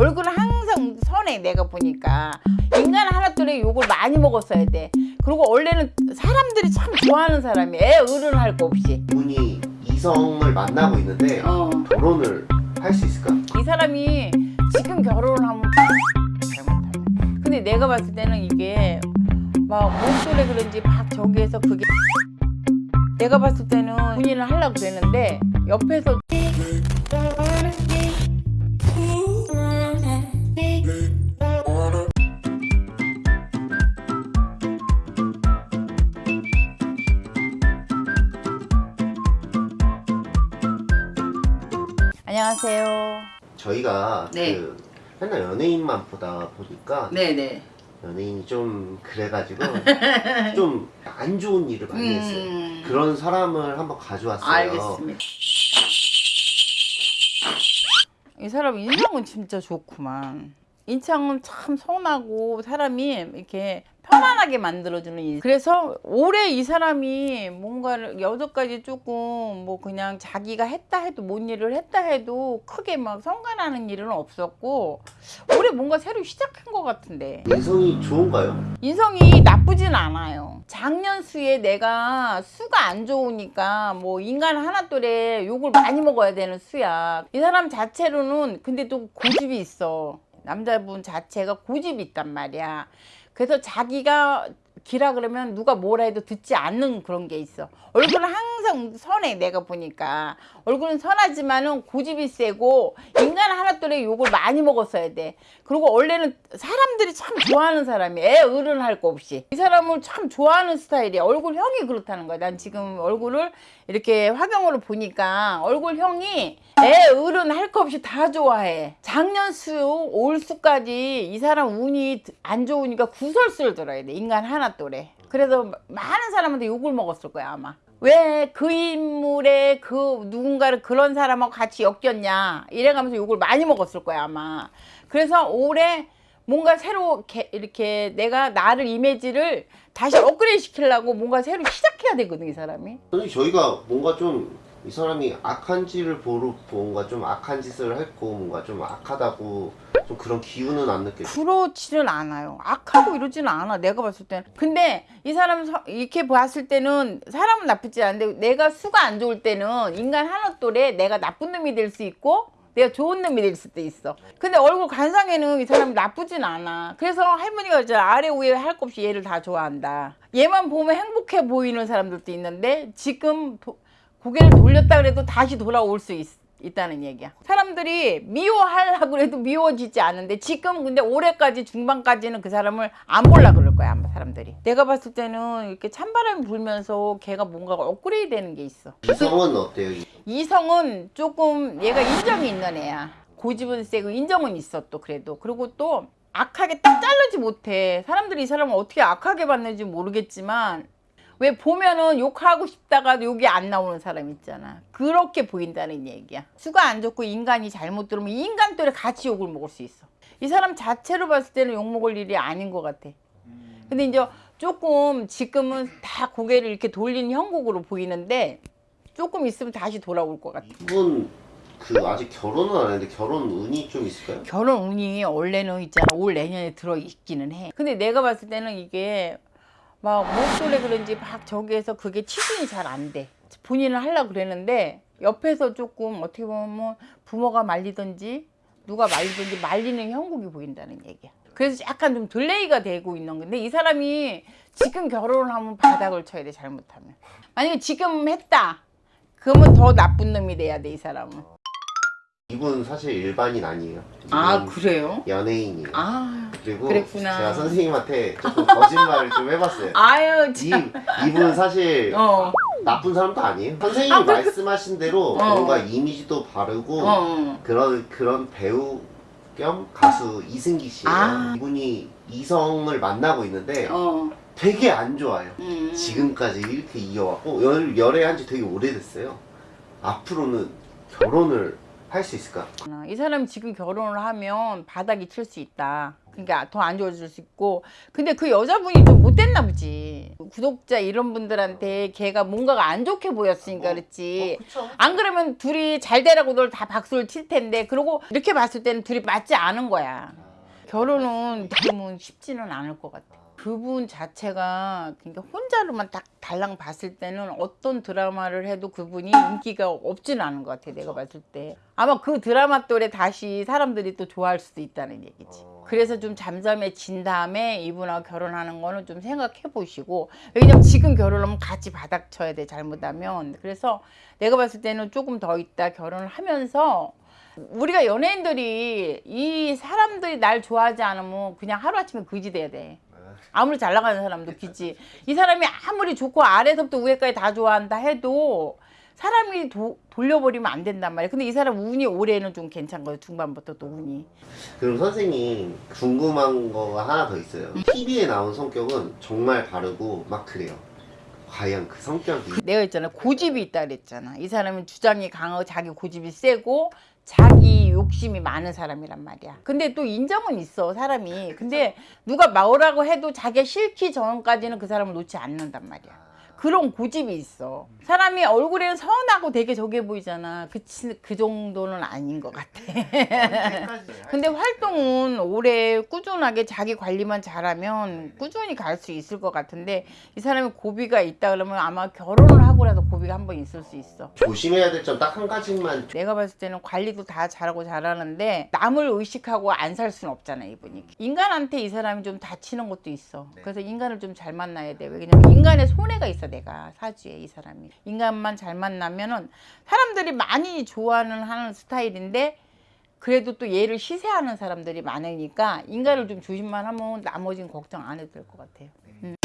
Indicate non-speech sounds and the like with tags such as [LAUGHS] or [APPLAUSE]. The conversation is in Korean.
얼굴은 항상 선해 내가 보니까 인간 하나둘에 욕을 많이 먹었어야 돼 그리고 원래는 사람들이 참 좋아하는 사람이 애 어른할 거 없이 이분이 이성을 만나고 있는데 어. 결혼을 할 수 있을까? 이 사람이 지금 결혼을 하면 잘못하면 근데 내가 봤을 때는 이게 막 목소리 그런지 막 저기에서 그게 내가 봤을 때는 본인을 하려고 그랬는데 옆에서 안녕하세요 저희가 네. 그 맨날 연예인만 보다 보니까 네네 연예인이 좀 그래가지고 [LAUGHS] 좀 안 좋은 일을 많이 했어요. 음. 그런 사람을 한번 가져왔어요. 알겠습니다. 이 사람 인상은 진짜 좋구만. 인상은 참 선하고 사람이 이렇게 편안하게 만들어주는 인. 그래서 올해 이 사람이 뭔가를 여태까지 조금 뭐 그냥 자기가 했다 해도 뭔 일을 했다 해도 크게 막 성관하는 일은 없었고 올해 뭔가 새로 시작한 것 같은데. 인성이 좋은가요? 인성이 나쁘진 않아요. 작년 수에 내가 수가 안 좋으니까 뭐 인간 하나둘에 욕을 많이 먹어야 되는 수야. 이 사람 자체로는 근데 또 고집이 있어. 남자분 자체가 고집이 있단 말이야. 그래서 자기가 기라 그러면 누가 뭐라 해도 듣지 않는 그런 게 있어. 얼굴은 항상 선해 내가 보니까 얼굴은 선하지만은 고집이 세고 인간 하나둘에 욕을 많이 먹었어야 돼. 그리고 원래는 사람들이 참 좋아하는 사람이 애 어른 할 거 없이 이 사람을 참 좋아하는 스타일이야. 얼굴형이 그렇다는 거야. 난 지금 얼굴을 이렇게 화경으로 보니까 얼굴형이 애 어른 할 거 없이 다 좋아해. 작년 수, 올 수까지 이 사람 운이 안 좋으니까 구설수를 들어야 돼. 인간 하나 또래. 그래서 많은 사람한테 욕을 먹었을 거야 아마. 왜 그 인물에 그 누군가를 그런 사람하고 같이 엮였냐 이래가면서 욕을 많이 먹었을 거야 아마. 그래서 올해 뭔가 새로 이렇게, 내가 나를 이미지를 다시 업그레이드 시키려고 뭔가 새로 시작해야 되거든 이 사람이. 저희가 뭔가 좀 이 사람이 악한지를 보러 뭔가 좀 악한 짓을 했고 뭔가 좀 악하다고 좀 그런 기운은 안 느껴요. 그렇지는 않아요. 악하고 이러지는 않아. 내가 봤을 때는. 근데 이 사람 서- 이렇게 봤을 때는 사람은 나쁘지 않은데 내가 수가 안 좋을 때는 인간 하나 또래 내가 나쁜 놈이 될 수 있고 내가 좋은 놈이 될 수도 있어. 근데 얼굴 관상에는 이 사람이 나쁘진 않아. 그래서 할머니가 이제 아래 위에 할 것 없이 얘를 다 좋아한다. 얘만 보면 행복해 보이는 사람들도 있는데 지금 도- 고개를 돌렸다 그래도 다시 돌아올 수 있, 있다는 얘기야. 사람들이 미워하려고 해도 미워지지 않은데 지금 근데 올해까지 중반까지는 그 사람을 안 볼라 그럴 거야 아마 사람들이. 내가 봤을 때는 이렇게 찬바람이 불면서 걔가 뭔가 업그레이드 되는 게 있어. 이성은 어때요? 이성은 조금 얘가 인정이 있는 애야. 고집은 세고 인정은 있어 또 그래도. 그리고 또 악하게 딱 자르지 못해. 사람들이 이 사람을 어떻게 악하게 봤는지 모르겠지만 왜 보면은 욕하고 싶다가 욕이 안 나오는 사람 있잖아. 그렇게 보인다는 얘기야. 수가 안 좋고 인간이 잘못 들으면 인간 또래 같이 욕을 먹을 수 있어. 이 사람 자체로 봤을 때는 욕 먹을 일이 아닌 것 같아. 근데 이제 조금 지금은 다 고개를 이렇게 돌린 형국으로 보이는데 조금 있으면 다시 돌아올 것 같아. 이분 그 아직 결혼은 안 했는데 결혼 운이 좀 있을까요? 결혼 운이 원래는 있잖아 올 내년에 들어 있기는 해. 근데 내가 봤을 때는 이게 막 목소리 그런지 막 저기에서 그게 치중이 잘 안 돼. 본인을 하려고 그랬는데 옆에서 조금 어떻게 보면 부모가 말리든지 누가 말리든지 말리는 형국이 보인다는 얘기야. 그래서 약간 좀 delay가 되고 있는 건데 이 사람이 지금 결혼을 하면 바닥을 쳐야 돼 잘못하면. 만약에 지금 했다. 그러면 더 나쁜 놈이 돼야 돼 이 사람은. 이분 사실 일반인 아니에요. 아 그래요? 연예인이에요. 아 그리고 그랬구나. 제가 선생님한테 조금 거짓말을 좀 해봤어요. 아유 이, 참. 이분 사실 어. 나쁜 사람도 아니에요. 선생님이 아? 말씀하신 대로 어. 뭔가 이미지도 바르고 어. 그런 그런 배우 겸 가수 이승기 씨예요. 아. 이분이 이성을 만나고 있는데 어. 되게 안 좋아요. 음. 지금까지 이렇게 이어왔고 열, 열애한 지 되게 오래됐어요. 앞으로는 결혼을 할 수 있을까? 어, 이 사람이 지금 결혼을 하면 바닥이 칠 수 있다. 그러니까 더 안 좋아질 수 있고. 근데 그 여자분이 좀 못됐나 보지. 구독자 이런 분들한테 걔가 뭔가가 안 좋게 보였으니까 그렇지. 그쵸. 안 그러면 둘이 잘 되라고들 다 박수를 칠 텐데. 그러고 이렇게 봤을 때는 둘이 맞지 않은 거야. 결혼은 지금은 쉽지는 않을 것 같아. 그분 자체가 그러니까 혼자로만 딱 달랑 봤을 때는 어떤 드라마를 해도 그분이 인기가 없지는 않은 것 같아 내가 봤을 때. 아마 그 드라마 또래 다시 사람들이 또 좋아할 수도 있다는 얘기지. 어. 그래서 좀 잠잠해진 다음에 이분하고 결혼하는 거는 좀 생각해 보시고 왜냐면 지금 결혼하면 같이 바닥 쳐야 돼 잘못하면. 그래서 내가 봤을 때는 조금 더 있다 결혼을 하면서 우리가 연예인들이 이 사람들이 날 좋아하지 않으면 그냥 하루아침에 그지 돼야 돼 아무리 잘 나가는 사람도 기지. 이 사람이 아무리 좋고 아래서부터 위에까지 다 좋아한다 해도 사람이 도- 돌려버리면 안 된단 말이야. 근데 이 사람 운이 올해는 좀 괜찮거든. 중반부터 또 운이. 그럼 선생님 궁금한 거가 하나 더 있어요. TV에 나온 성격은 정말 바르고 막 그래요. 과연 그 성격이 내가 있잖아. 고집이 있다 그랬잖아. 이 사람은 주장이 강하고 자기 고집이 세고 자기 욕심이 많은 사람이란 말이야. 근데 또 인정은 있어 사람이. 근데 누가 뭐라고 해도 자기가 싫기 전까지는 그 사람을 놓지 않는단 말이야. 그런 고집이 있어. 사람이 얼굴에는 선하고 되게 저게 보이잖아. 그, 치- 그 정도는 아닌 것 같아. [LAUGHS] 근데 활동은 올해 꾸준하게 자기 관리만 잘하면 꾸준히 갈 수 있을 것 같은데 이 사람이 고비가 있다 그러면 아마 결혼을 하고라도 고비가 한 번 있을 수 있어. 조심해야 될 점 딱 한 가지만 내가 봤을 때는 관리도 다 잘하고 잘하는데 남을 의식하고 안 살 수는 없잖아 이분이 인간한테 이 사람이 좀 다치는 것도 있어 그래서 인간을 좀 잘 만나야 돼 왜냐면 인간의 손해가 있어 내가 사주에 이 사람이. 인간만 잘 만나면은 사람들이 많이 좋아하는 하는 스타일인데 그래도 또 얘를 시세하는 사람들이 많으니까 인간을 좀 조심만 하면 나머지는 걱정 안 해도 될 것 같아요